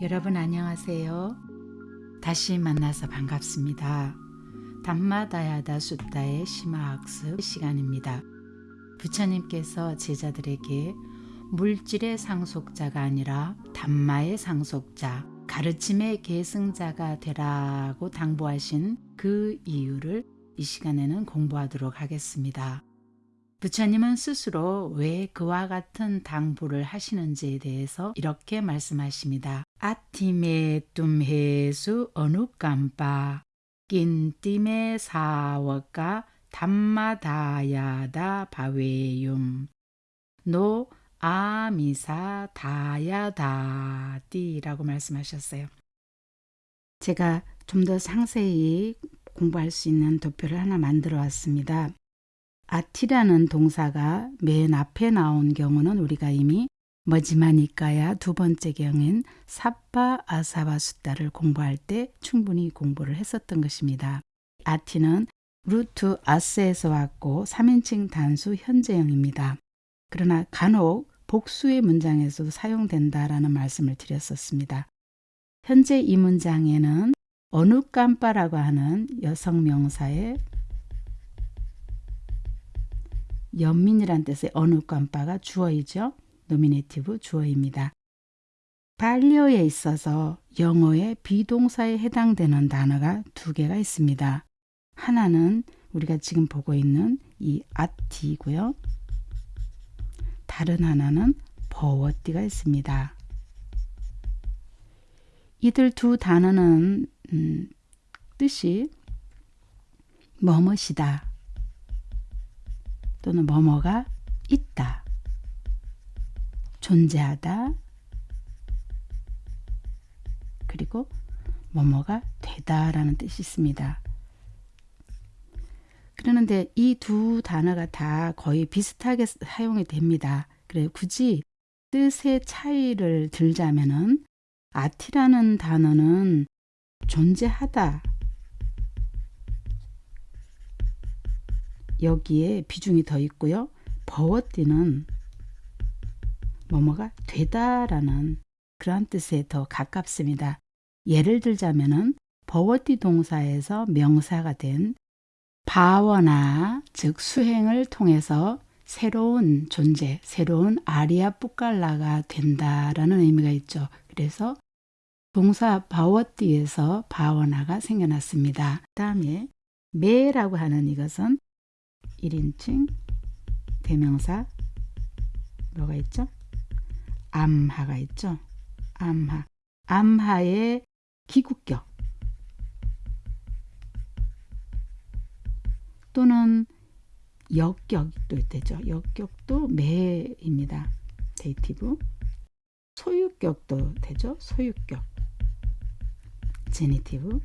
여러분 안녕하세요. 다시 만나서 반갑습니다. Dhammadāyāda Sutta의 심화학습 시간입니다. 부처님께서 제자들에게 물질의 상속자가 아니라 Dhamma의 상속자, 가르침의 계승자가 되라고 당부하신 그 이유를 이 시간에는 공부하도록 하겠습니다. 부처님은 스스로 왜 그와 같은 당부를 하시는지에 대해서 이렇게 말씀하십니다. Atthi me tumhesu anukampā Kinti me sāvakā dhammadāyādā bhaveyyuṃ no āmisadāyādāti라고 말씀하셨어요. 제가 좀 더 상세히 공부할 수 있는 도표를 하나 만들어 왔습니다. Atthi라는 동사가 맨 앞에 나온 경우는 우리가 이미 Majjhima Nikāya 두 번째 경인 Sabbāsava Sutta를 공부할 때 충분히 공부를 했었던 것입니다. Atthi는 root as에서 왔고 3인칭 단수 현재형입니다. 그러나 간혹 복수의 문장에서도 사용된다라는 말씀을 드렸었습니다. 현재 이 문장에는 anukampā라고 하는 여성 명사의 연민이란 뜻의 anukampā가 주어이죠. Nominative 주어입니다. 빨리어에 있어서 영어의 be동사에 해당되는 단어가 두 개가 있습니다. 하나는 우리가 지금 보고 있는 이 아티고요. 다른 하나는 버워띠가 있습니다. 이들 두 단어는 음, 뜻이 뭐뭇이다 또는 뭐뭐가 있다, 존재하다, 그리고 뭐뭐가 되다라는 뜻이 있습니다. 그러는데 이 두 단어가 다 거의 비슷하게 사용이 됩니다. 그래 굳이 뜻의 차이를 들자면은 아티라는 단어는 존재하다 여기에 비중이 더 있고요. 버워띠는 뭐뭐가 되다라는 그러한 뜻에 더 가깝습니다. 예를 들자면은 버워띠 동사에서 명사가 된 바워나 즉 수행을 통해서 새로운 존재, 새로운 아리아 뿌깔라가 된다라는 의미가 있죠. 그래서 동사 바워띠에서 바워나가 생겨났습니다. 다음에 매라고 하는 이것은 1인칭 대명사 뭐가 있죠? amha가 있죠? amha. amha의 기구격 또는 여격도 되죠. 여격도 me입니다. dative. 소유격도 되죠. 소유격. genitive.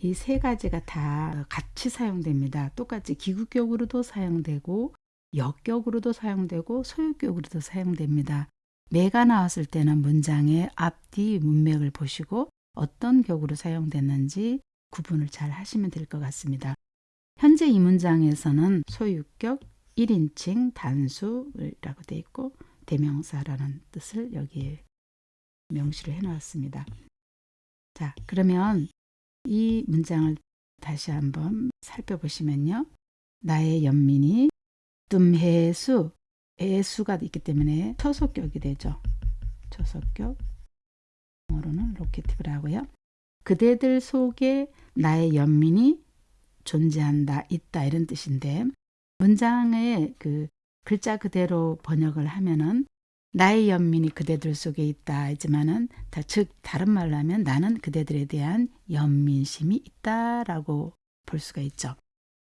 이 세 가지가 다 같이 사용됩니다. 똑같이 기구격으로도 사용되고 역격으로도 사용되고 소유격으로도 사용됩니다. 매가 나왔을 때는 문장의 앞뒤 문맥을 보시고 어떤 격으로 사용됐는지 구분을 잘 하시면 될 것 같습니다. 현재 이 문장에서는 소유격 1인칭 단수라고 되어 있고 대명사라는 뜻을 여기에 명시를 해 놓았습니다. 자, 그러면 이 문장을 다시 한번 살펴보시면요. 나의 연민이 뜸해수, 애수가 있기 때문에 초속격이 되죠. 초속격. 영어로는 로케티브라고요. 그대들 속에 나의 연민이 존재한다, 있다 이런 뜻인데 문장의 그 글자 그대로 번역을 하면은 나의 연민이 그대들 속에 있다 하지만은 즉 다른 말로 하면 나는 그대들에 대한 연민심이 있다라고 볼 수가 있죠.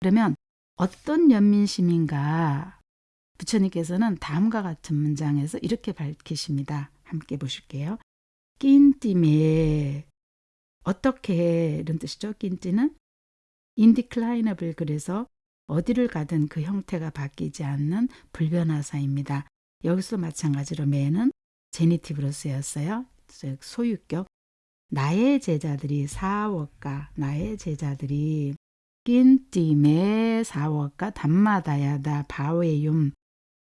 그러면 어떤 연민심인가 부처님께서는 다음과 같은 문장에서 이렇게 밝히십니다. 함께 보실게요. 낀띠에 어떻게 이런 뜻이죠. 낀띠는 indeclinable 그래서 어디를 가든 그 형태가 바뀌지 않는 불변화사입니다. 여기서 마찬가지로 me는 genitive로 쓰였어요. 즉 소유격. 나의 제자들이 sāvakā 나의 제자들이 kinti me sāvakā dhammadāyādā bhaveyyuṃ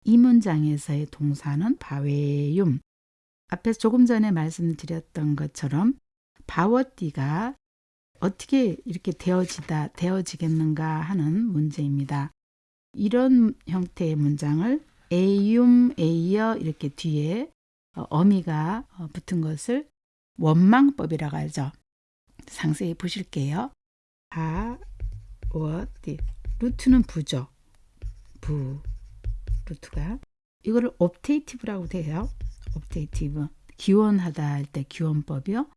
이 문장에서의 동사는 bhaveyyuṃ 앞에서 조금 전에 말씀드렸던 것처럼 바워띠가 어떻게 이렇게 되어지다 되어지겠는가 하는 문제입니다. 이런 형태의 문장을 에이움 에이어 이렇게 뒤에 어, 어미가 어, 붙은 것을 원망법이라고 하죠. 상세히 보실게요. 바워띠 루트는 부죠. 부 루트가 이거를 옵테이티브라고 돼요. 옵테이티브 기원하다 할 때 기원법이요.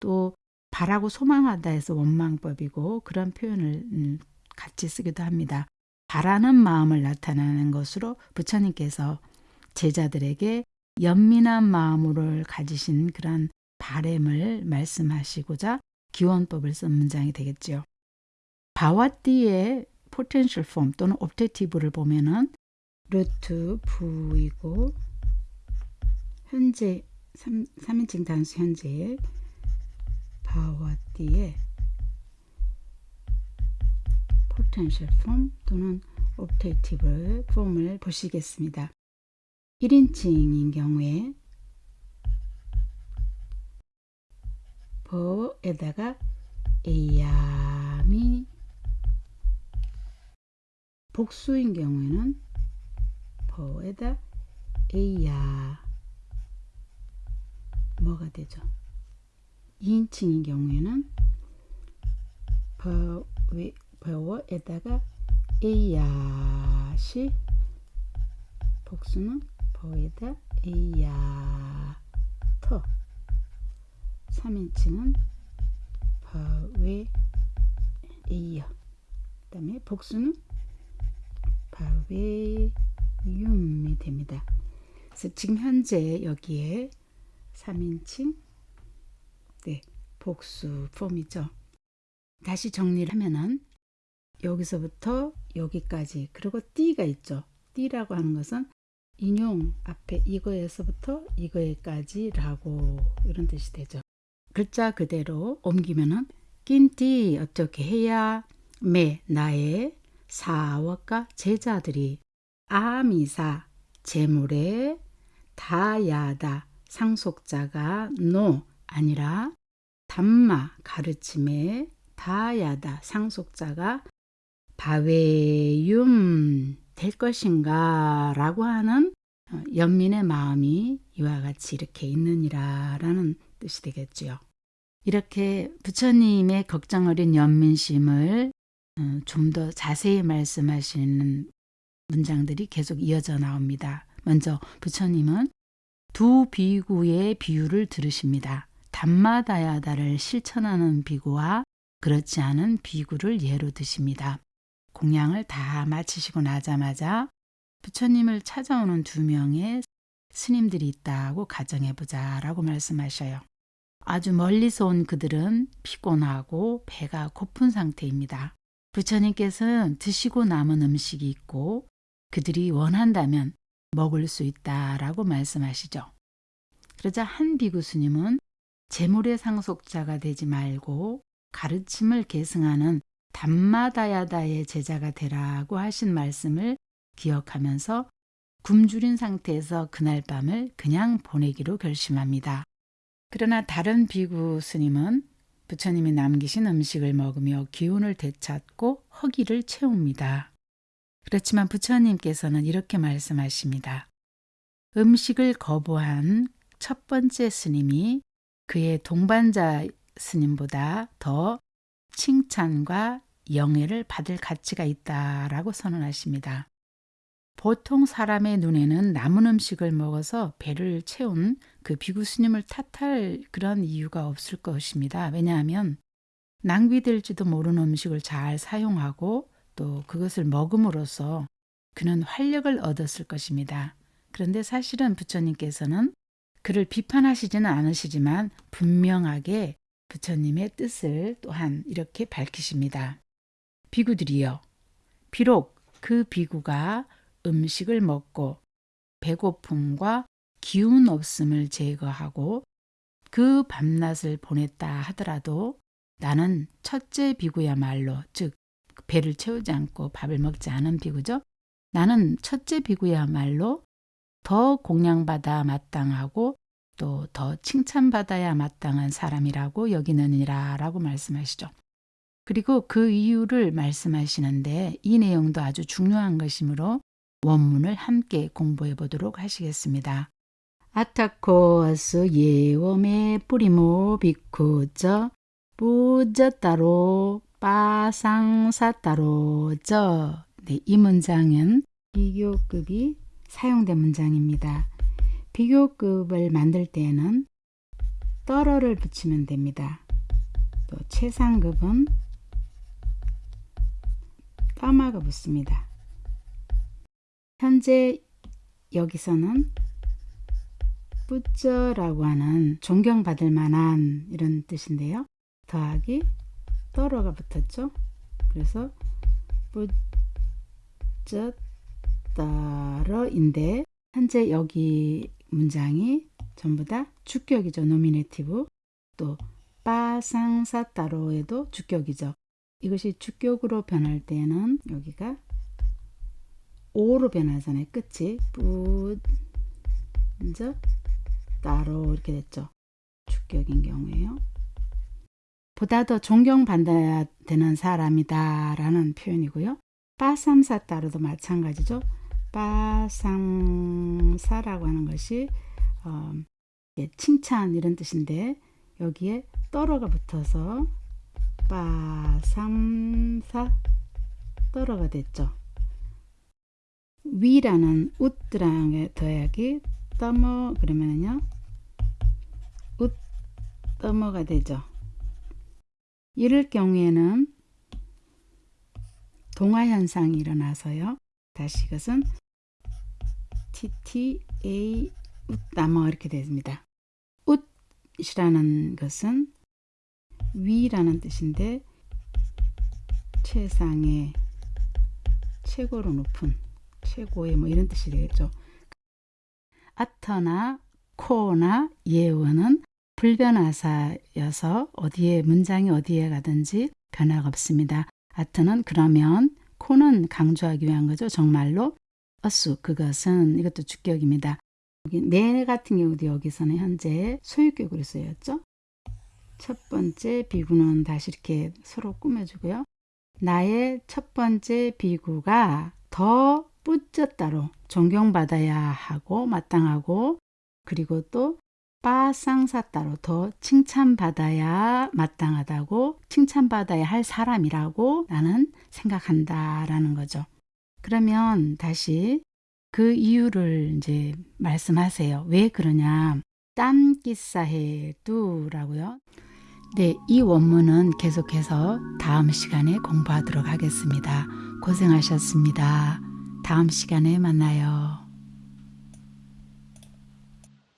또 바라고 소망하다 해서 원망법이고 그런 표현을 음, 같이 쓰기도 합니다. 바라는 마음을 나타내는 것으로 부처님께서 제자들에게 연민한 마음을 가지신 그런 바램을 말씀하시고자 기원법을 쓴 문장이 되겠죠. 바와띠의 potential form 또는 objective를 보면은 루트 부이고 현재 3, 3인칭 단수 현재 바와띠의 potential form 또는 objective form을 보시겠습니다. 1인칭인 경우에 버에다가 에야미 복수인 경우에는 버에다 에야. 뭐가 되죠? 2인칭인 경우에는 버, 버에다가 에야시 복수는 버에다 에야 터. 3인칭은 바웨 에이어 그 다음에 복수는 바 웨윰이 됩니다. 그래서 지금 현재 여기에 3인칭 네, 복수 폼이죠. 다시 정리를 하면은 여기서부터 여기까지 그리고 띠가 있죠. 띠라고 하는 것은 인용 앞에 이거에서부터 이거에까지 라고 이런 뜻이 되죠. 글자 그대로 옮기면은 kinti 어떻게 해야 me 나의 sāvakā 제자들이 āmisa 재물에 dāyādā 상속자가 no 아니라 dhamma 가르침에 dāyādā 상속자가 bhaveyyuṃ 될 것인가 라고 하는 어, 연민의 마음이 이와 같이 이렇게 있느니라 라는 뜻이 되겠지요. 이렇게 부처님의 걱정 어린 연민심을 어, 좀더 자세히 말씀하시는 문장들이 계속 이어져 나옵니다. 먼저 부처님은 두 비구의 비유를 들으십니다. dhammadāyāda를 실천하는 비구와 그렇지 않은 비구를 예로 드십니다. 공양을 다 마치시고 나자마자 부처님을 찾아오는 두 명의 스님들이 있다고 가정해보자 라고 말씀하셔요. 아주 멀리서 온 그들은 피곤하고 배가 고픈 상태입니다. 부처님께서는 드시고 남은 음식이 있고 그들이 원한다면 먹을 수 있다라고 말씀하시죠. 그러자 한 비구 스님은 재물의 상속자가 되지 말고 가르침을 계승하는 dhammadāyāda의 제자가 되라고 하신 말씀을 기억하면서 굶주린 상태에서 그날 밤을 그냥 보내기로 결심합니다. 그러나 다른 비구 스님은 부처님이 남기신 음식을 먹으며 기운을 되찾고 허기를 채웁니다. 그렇지만 부처님께서는 이렇게 말씀하십니다. 음식을 거부한 첫 번째 스님이 그의 동반자 스님보다 더 칭찬과 영예를 받을 가치가 있다라고 선언하십니다. 보통 사람의 눈에는 남은 음식을 먹어서 배를 채운 그 비구 스님을 탓할 그런 이유가 없을 것입니다. 왜냐하면 낭비될지도 모르는 음식을 잘 사용하고 또 그것을 먹음으로써 그는 활력을 얻었을 것입니다. 그런데 사실은 부처님께서는 그를 비판하시지는 않으시지만 분명하게 부처님의 뜻을 또한 이렇게 밝히십니다. 비구들이여 비록 그 비구가 음식을 먹고 배고픔과 기운 없음을 제거하고 그 밤낮을 보냈다 하더라도 나는 첫째 비구야말로 즉 배를 채우지 않고 밥을 먹지 않은 비구죠. 나는 첫째 비구야말로 더 공양받아 마땅하고 또 더 칭찬받아야 마땅한 사람이라고 여기느니라 라고 말씀하시죠. 그리고 그 이유를 말씀하시는데 이 내용도 아주 중요한 것이므로 원문을 함께 공부해 보도록 하시겠습니다. 아타코아스 예웜의 뿌리모 비쿠저 뿌저따로 빠상사따로 저 네, 이 문장은 비교급이 사용된 문장입니다. 비교급을 만들 때에는 떨어를 붙이면 됩니다. 또 최상급은 까마가 붙습니다. 현재 여기서는 pujja라고 하는 존경받을 만한 이런 뜻인데요. 더하기 tara가 붙었죠. 그래서 pujjataro인데 현재 여기 문장이 전부 다 주격이죠. nominative. 또 pāsaṃsataro에도 주격이죠. 이것이 주격으로 변할 때는 여기가 오로 변하잖아요. 끝이 뿌저 따로 이렇게 됐죠. 주격인 경우에요. 보다 더 존경받아야 되는 사람이다 라는 표현이고요. 빠삼사 따로도 마찬가지죠. 빠상사라고 하는 것이 어, 칭찬 이런 뜻인데 여기에 떨어가 붙어서 빠삼사 떨어가 됐죠. 위라는 웃드랑에 더하기 떠머 그러면은요 웃 떠머가 되죠. 이럴 경우에는 동화 현상이 일어나서요. 다시 이것은 TTA 웃다머 이렇게 됩니다. 웃이라는 것은 위라는 뜻인데 최상의 최고로 높은 최고의 뭐 이런 뜻이 되겠죠. 아터나 코나 예원은 불변화사여서 어디에 문장이 어디에 가든지 변화가 없습니다. 아터는 그러면 코는 강조하기 위한 거죠. 정말로 어수 그것은 이것도 주격입니다. 내 같은 경우도 여기서는 현재 소유격으로 쓰였죠. 첫 번째 비구는 다시 이렇게 서로 꾸며주고요. 나의 첫 번째 비구가 더 뿌졌다로 존경받아야 하고 마땅하고 그리고 또 빠상사따로 더 칭찬받아야 마땅하다고 칭찬받아야 할 사람이라고 나는 생각한다 라는 거죠. 그러면 다시 그 이유를 이제 말씀하세요. 왜 그러냐? 땀기사해두 라고요. 네, 이 원문은 계속해서 다음 시간에 공부하도록 하겠습니다. 고생하셨습니다. 다음 시간에 만나요.